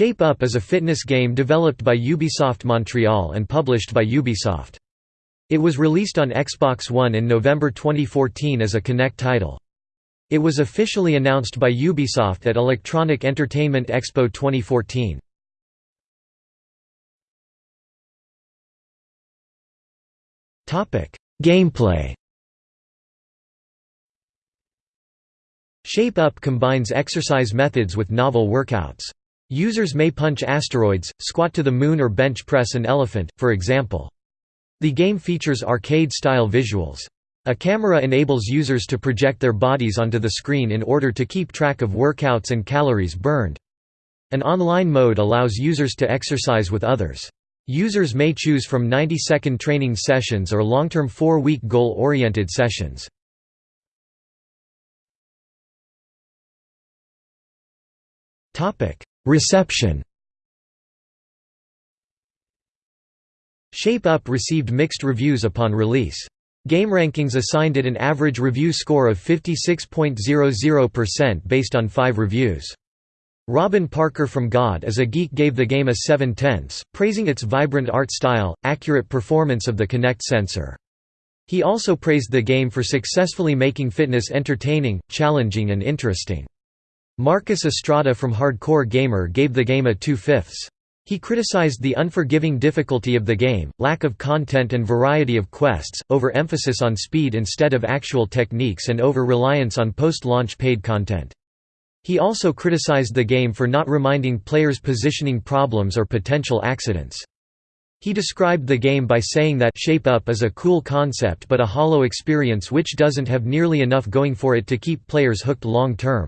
Shape Up is a fitness game developed by Ubisoft Montreal and published by Ubisoft. It was released on Xbox One in November 2014 as a Kinect title. It was officially announced by Ubisoft at Electronic Entertainment Expo 2014. Gameplay Shape Up combines exercise methods with novel workouts. Users may punch asteroids, squat to the moon or bench press an elephant, for example. The game features arcade-style visuals. A camera enables users to project their bodies onto the screen in order to keep track of workouts and calories burned. An online mode allows users to exercise with others. Users may choose from 90-second training sessions or long-term 4-week goal-oriented sessions. Reception Shape Up received mixed reviews upon release. GameRankings assigned it an average review score of 56.00% based on five reviews. Robin Parker from God is a Geek gave the game a 7 tenths, praising its vibrant art style, accurate performance of the Kinect sensor. He also praised the game for successfully making fitness entertaining, challenging and interesting. Marcus Estrada from Hardcore Gamer gave the game a 2 fifths. He criticized the unforgiving difficulty of the game, lack of content and variety of quests, over-emphasis on speed instead of actual techniques and over-reliance on post-launch paid content. He also criticized the game for not reminding players positioning problems or potential accidents. He described the game by saying that Shape Up is a cool concept but a hollow experience which doesn't have nearly enough going for it to keep players hooked long term.